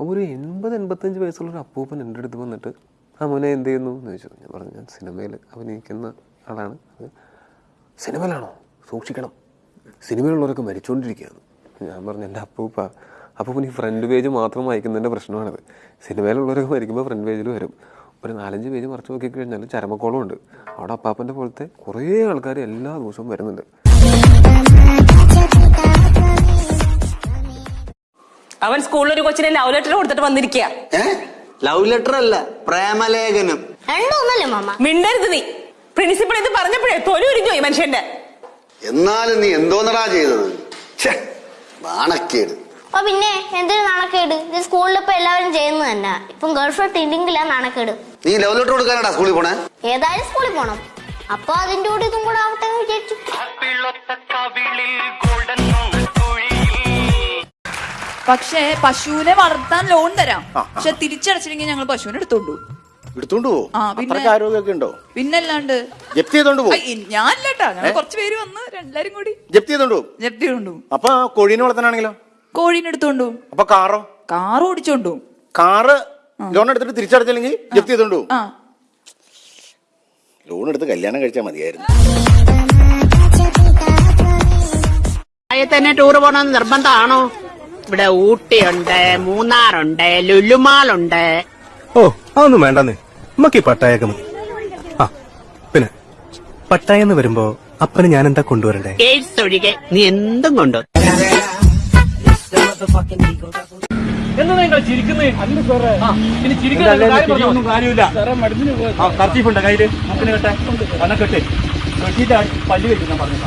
ഒരു എൺപത് എൺപത്തഞ്ച് വയസ്സുള്ള ഒരു അപ്പൂപ്പൻ എന്റെ അടുത്ത് വന്നിട്ട് ആ മോനെ എന്ത് ചെയ്യുന്നു? എന്ന് ചോദിച്ചു. ഞാൻ പറഞ്ഞു ഞാൻ സിനിമയിൽ അഭിനയിക്കുന്ന ആളാണ്. അത് സിനിമയിലാണോ? സൂക്ഷിക്കണം. സിനിമയിലുള്ളവരൊക്കെ മരിച്ചുകൊണ്ടിരിക്കുകയാണ് ഞാൻ പറഞ്ഞു എന്റെ അപ്പൂപ്പ അപ്പൂപ്പൻ ഈ ഫ്രണ്ട് പേജ് മാത്രം വായിക്കുന്നതിന്റെ പ്രശ്നമാണത്. സിനിമയിലുള്ളവരൊക്കെ മരിക്കുമ്പോൾ ഫ്രണ്ട് പേജിൽ വരും. ഒരു നാലഞ്ച് പേജ് മറച്ചു നോക്കിക്കഴിഞ്ഞാൽ ചരമക്കോളം ഉണ്ട് അവിടെ അപ്പാപ്പന്റെ പോലത്തെ കുറേ ആൾക്കാർ എല്ലാ ദിവസവും വരുന്നുണ്ട്. അവൻ സ്കൂളിൽ ഒരു കൊച്ചിനെ ലവ് ലെറ്റർ കൊടുത്തിട്ട് വന്നിരിക്കുക ലവ് ലെറ്റർ അല്ല പ്രേമലേഖനം. രണ്ടൊന്നല്ലേ മാമ? മിണ്ടരുത് നീ. പ്രിൻസിപ്പൾ ഇത് പറഞ്ഞപ്പോഴേ തൊലി ഉരിഞ്ഞു പോയി മനുഷ്യന്റെ. എന്നാലും നീ എന്തോന്നടാ ചെയ്തത്? ഛെ, നാണക്കേട്. അപ്പൊ പിന്നെ എന്തൊരു നാണക്കേട്? ഇത് സ്കൂളിൽ ഇപ്പൊ എല്ലാവരും ചെയ്യുന്നത് തന്നെ. ഇപ്പം ഗേൾ ഫ്രണ്ട് ഇല്ലെങ്കിലാ നാണക്കേട്. നീ ലവ് ലെറ്റർ കൊടുക്കാനാടാ സ്കൂളിൽ പോണേ? ഏതായാലും സ്കൂളിൽ പോണം. അപ്പൊ അതിന്റെ കൂടെ ഇതും കൂടെ ആവട്ടെ എന്ന് വിചാരിച്ചു. പക്ഷേ പശുവിനെ വളർത്താൻ ലോൺ തരാം. പക്ഷെ തിരിച്ചടച്ചില്ലെങ്കിൽ ഞങ്ങൾ പശുവിനെ എടുത്തോണ്ടു എടുത്തോണ്ട് ആരോഗ്യമൊക്കെ ഉണ്ടോ? പിന്നല്ലാണ്ട് ജപ്തി ചെയ്തോണ്ട് പോവും? ഞാൻ ഞങ്ങൾ കുറച്ച് പേര് വന്ന് എല്ലാരും കൂടി ജപ്തി ചെയ്തോണ്ട് പോവും? ജപ്തി കൊണ്ടു അപ്പൊ കോഴീനെ വളർത്താനാണെങ്കിലോ? കോഴീനെ എടുത്തോണ്ടു അപ്പൊ കാറോ? കാറ് ഓടിച്ചോണ്ടു കാറ് ലോൺ എടുത്തിട്ട് തിരിച്ചടച്ചില്ലെങ്കിൽ ജപ്തി ചെയ്തോണ്ട് ആ. ലോൺ എടുത്ത് കല്യാണം കഴിച്ചാൽ മതിയായിരുന്നു. തന്നെ ടൂർ പോകണമെന്ന് നിർബന്ധമാണോ? ഇവിടെ ഊട്ടിയുണ്ട് മൂന്നാറുണ്ട് ലുലുമാളുണ്ട്. ഓ അതൊന്നും വേണ്ടെന്ന്. നമുക്ക് ഈ പട്ടായൊക്കെ മതി. ആ പിന്നെ പട്ടായ എന്ന് വരുമ്പോ അപ്പന് ഞാൻ എന്താ കൊണ്ടുവരണ്ടേ? എയ്ഡ്സ് ഒഴികെ നീ എന്തും കൊണ്ടു കർച്ചീഫുണ്ട് കയ്യിൽ. മുക്കിന് കെട്ടെ. അന്ന കെട്ട്. കെട്ടിയിട്ട് പല്ല് വെച്ച് ഞാൻ പറഞ്ഞു